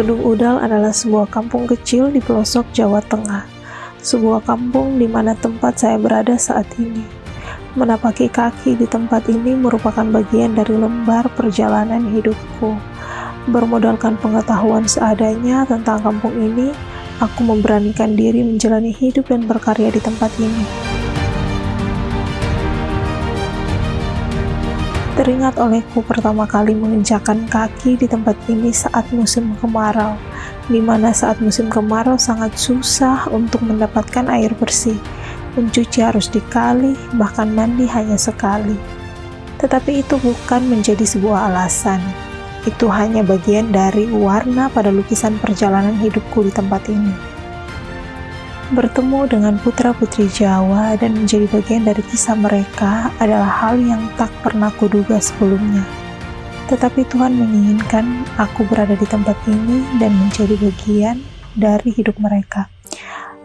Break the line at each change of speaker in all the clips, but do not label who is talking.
Kedung Udal adalah sebuah kampung kecil di pelosok Jawa Tengah. Sebuah kampung di mana tempat saya berada saat ini. Menapaki kaki di tempat ini merupakan bagian dari lembar perjalanan hidupku. Bermodalkan pengetahuan seadanya tentang kampung ini, aku memberanikan diri menjalani hidup dan berkarya di tempat ini. Teringat olehku pertama kali menginjakan kaki di tempat ini saat musim kemarau, di mana saat musim kemarau sangat susah untuk mendapatkan air bersih. Mencuci harus dikali, bahkan mandi hanya sekali. Tetapi itu bukan menjadi sebuah alasan. Itu hanya bagian dari warna pada lukisan perjalanan hidupku di tempat ini bertemu dengan putra-putri Jawa dan menjadi bagian dari kisah mereka adalah hal yang tak pernah kuduga sebelumnya. Tetapi Tuhan menginginkan aku berada di tempat ini dan menjadi bagian dari hidup mereka.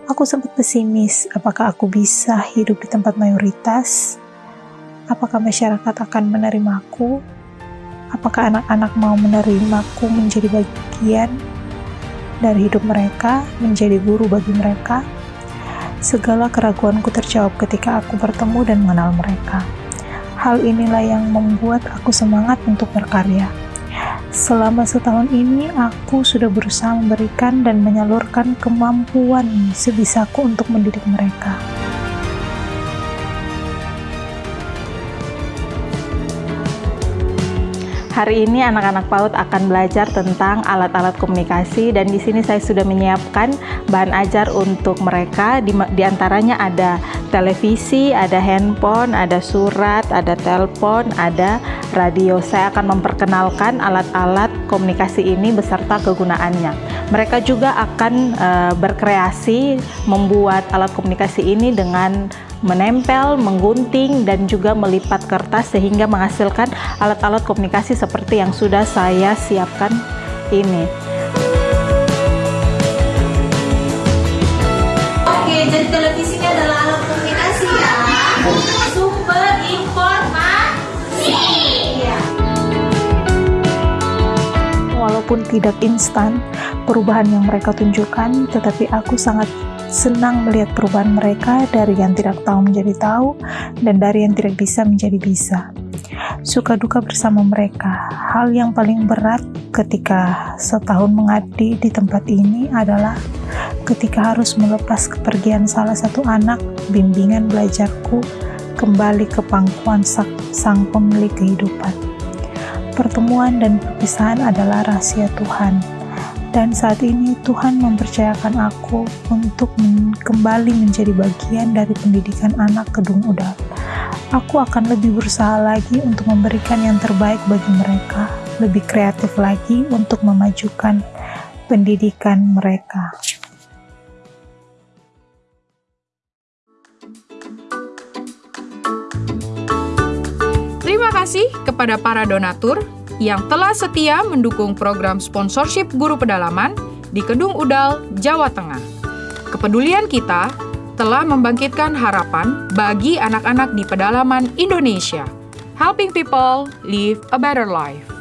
Aku sempat pesimis, apakah aku bisa hidup di tempat mayoritas? Apakah masyarakat akan menerimaku? Apakah anak-anak mau menerimaku menjadi bagian dari hidup mereka, menjadi guru bagi mereka? Segala keraguanku terjawab ketika aku bertemu dan mengenal mereka. Hal inilah yang membuat aku semangat untuk berkarya. Selama setahun ini, aku sudah berusaha memberikan dan menyalurkan kemampuan sebisaku untuk mendidik mereka.
Hari ini anak-anak PAUD akan belajar tentang alat-alat komunikasi dan di sini saya sudah menyiapkan bahan ajar untuk mereka. Di, di antaranya ada televisi, ada handphone, ada surat, ada telepon, ada radio. Saya akan memperkenalkan alat-alat komunikasi ini beserta kegunaannya. Mereka juga akan uh, berkreasi membuat alat komunikasi ini dengan menempel, menggunting, dan juga melipat kertas sehingga menghasilkan alat-alat komunikasi seperti yang sudah saya siapkan ini.
Oke, jadi televisi ini adalah alat komunikasi ya. Sumber informasi.
Ya. Walaupun tidak instan, perubahan yang mereka tunjukkan, tetapi aku sangat senang melihat perubahan mereka dari yang tidak tahu menjadi tahu dan dari yang tidak bisa menjadi bisa. Suka duka bersama mereka. Hal yang paling berat ketika setahun mengabdi di tempat ini adalah ketika harus melepas kepergian salah satu anak bimbingan belajarku kembali ke pangkuan sang pemilik kehidupan. Pertemuan dan perpisahan adalah rahasia Tuhan dan saat ini Tuhan mempercayakan aku untuk kembali menjadi bagian dari pendidikan anak kedung udal. Aku akan lebih berusaha lagi untuk memberikan yang terbaik bagi mereka, lebih kreatif lagi untuk memajukan pendidikan mereka.
Terima kasih kepada para donatur yang telah setia mendukung program sponsorship guru pedalaman di Kedung Udal, Jawa Tengah. Kepedulian kita telah membangkitkan harapan bagi anak-anak di pedalaman Indonesia. Helping people live a better life.